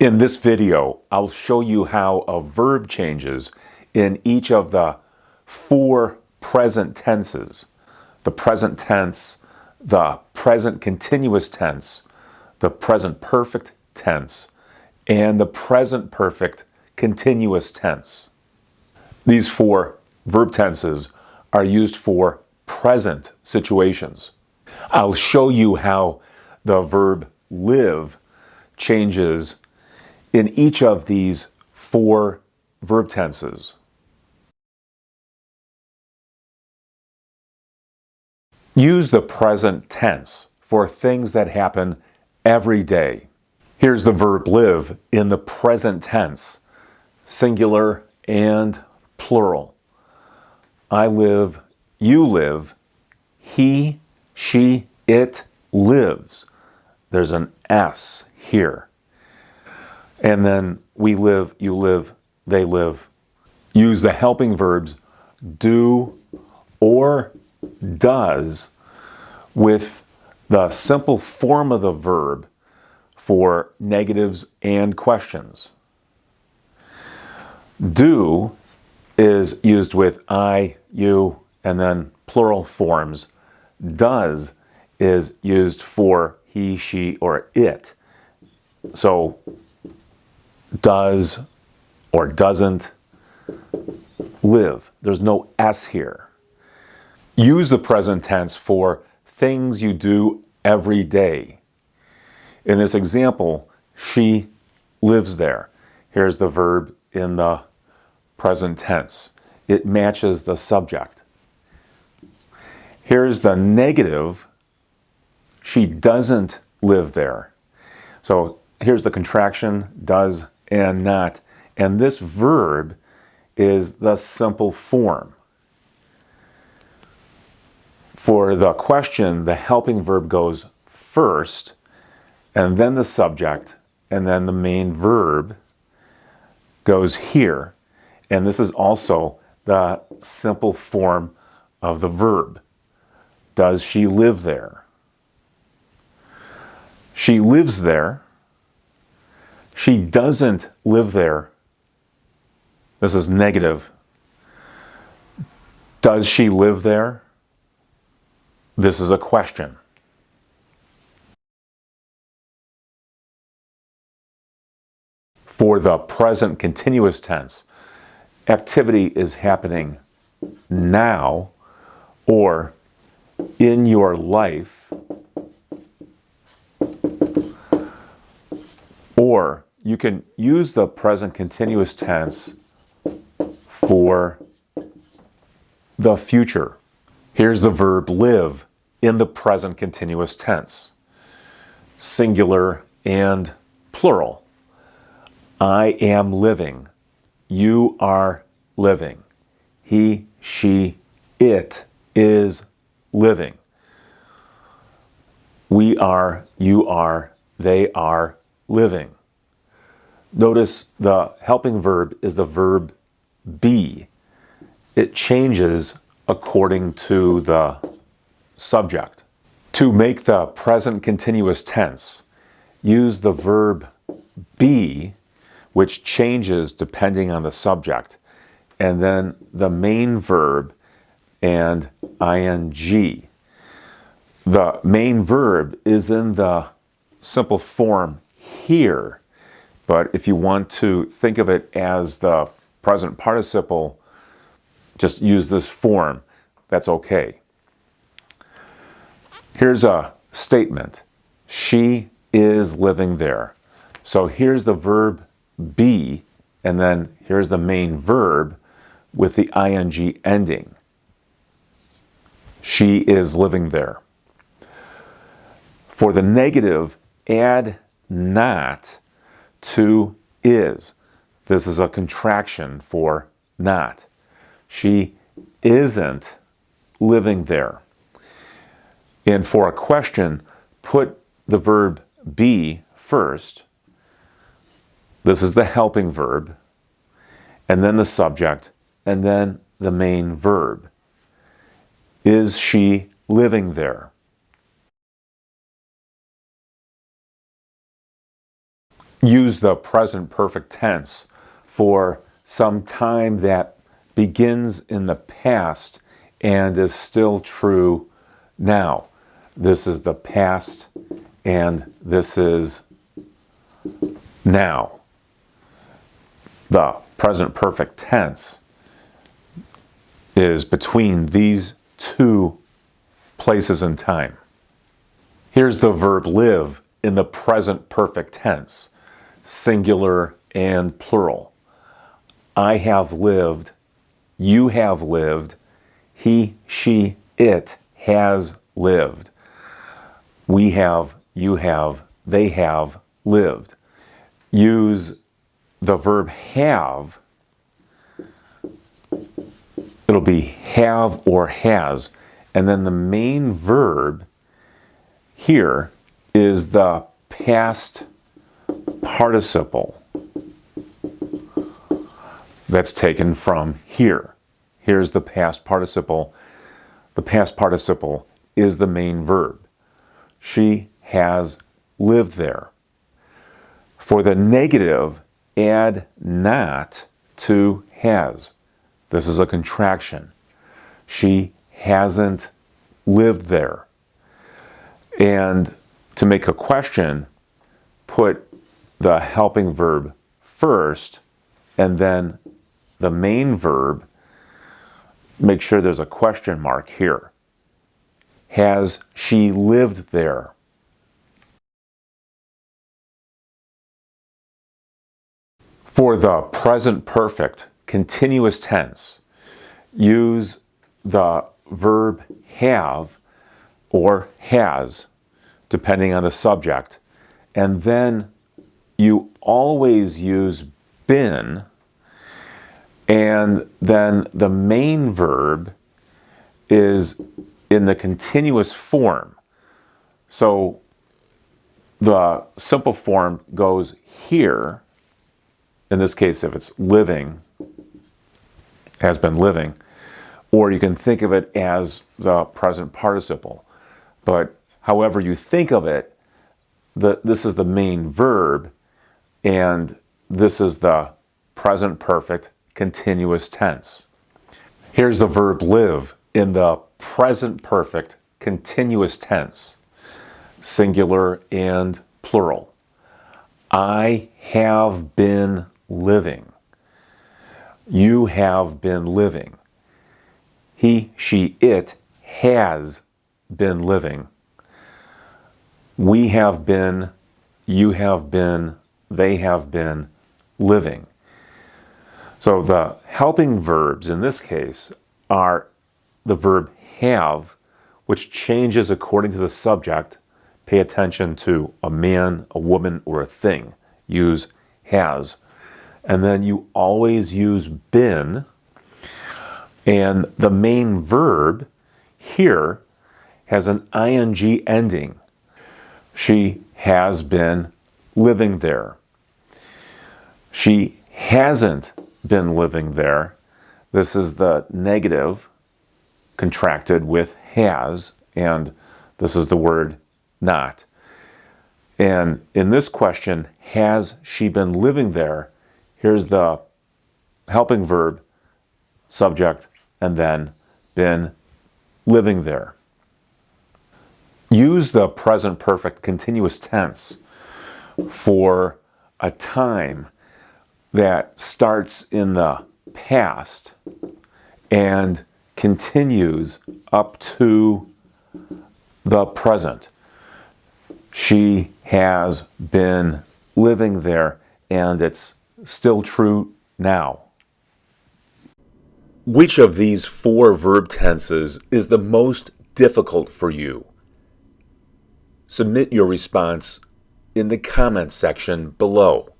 In this video, I'll show you how a verb changes in each of the four present tenses. The present tense, the present continuous tense, the present perfect tense, and the present perfect continuous tense. These four verb tenses are used for present situations. I'll show you how the verb live changes in each of these four verb tenses. Use the present tense for things that happen every day. Here's the verb live in the present tense, singular and plural. I live, you live, he, she, it lives. There's an S here. And then we live, you live, they live. Use the helping verbs do or does with the simple form of the verb for negatives and questions. Do is used with I, you, and then plural forms. Does is used for he, she, or it. So does or doesn't live. There's no S here. Use the present tense for things you do every day. In this example, she lives there. Here's the verb in the present tense. It matches the subject. Here's the negative. She doesn't live there. So here's the contraction, does and not. And this verb is the simple form. For the question, the helping verb goes first, and then the subject, and then the main verb goes here. And this is also the simple form of the verb. Does she live there? She lives there. She doesn't live there. This is negative. Does she live there? This is a question. For the present continuous tense, activity is happening now or in your life or you can use the present continuous tense for the future. Here's the verb live in the present continuous tense, singular and plural. I am living. You are living. He, she, it is living. We are, you are, they are living. Notice the helping verb is the verb be. It changes according to the subject. To make the present continuous tense, use the verb be, which changes depending on the subject, and then the main verb and ing. The main verb is in the simple form here but if you want to think of it as the present participle, just use this form. That's okay. Here's a statement. She is living there. So here's the verb be, and then here's the main verb with the ing ending. She is living there. For the negative, add not to is. This is a contraction for not. She isn't living there. And for a question, put the verb be first. This is the helping verb, and then the subject, and then the main verb. Is she living there? Use the present perfect tense for some time that begins in the past and is still true now. This is the past and this is now. The present perfect tense is between these two places in time. Here's the verb live in the present perfect tense, singular and plural. I have lived, you have lived, he, she, it has lived. We have, you have, they have lived. Use the verb have. It'll be have or has. And then the main verb here is the past participle that's taken from here. Here's the past participle. The past participle is the main verb. She has lived there. For the negative, add not to has. This is a contraction. She hasn't lived there. And to make a question, put the helping verb first and then the main verb, make sure there's a question mark here. Has she lived there? For the present perfect continuous tense, use the verb have or has, depending on the subject, and then you always use been, and then the main verb is in the continuous form. So the simple form goes here, in this case if it's living, has been living, or you can think of it as the present participle. But however you think of it, the, this is the main verb, and this is the present perfect continuous tense. Here's the verb live in the present perfect continuous tense, singular and plural. I have been living. You have been living. He, she, it has been living. We have been, you have been, they have been living. So the helping verbs in this case are the verb have, which changes according to the subject. Pay attention to a man, a woman, or a thing. Use has. And then you always use been, and the main verb here has an ing ending. She has been living there. She hasn't been living there. This is the negative contracted with has, and this is the word not. And in this question, has she been living there? Here's the helping verb, subject, and then been living there. Use the present perfect continuous tense for a time that starts in the past and continues up to the present. She has been living there and it's still true now. Which of these four verb tenses is the most difficult for you? Submit your response in the comment section below.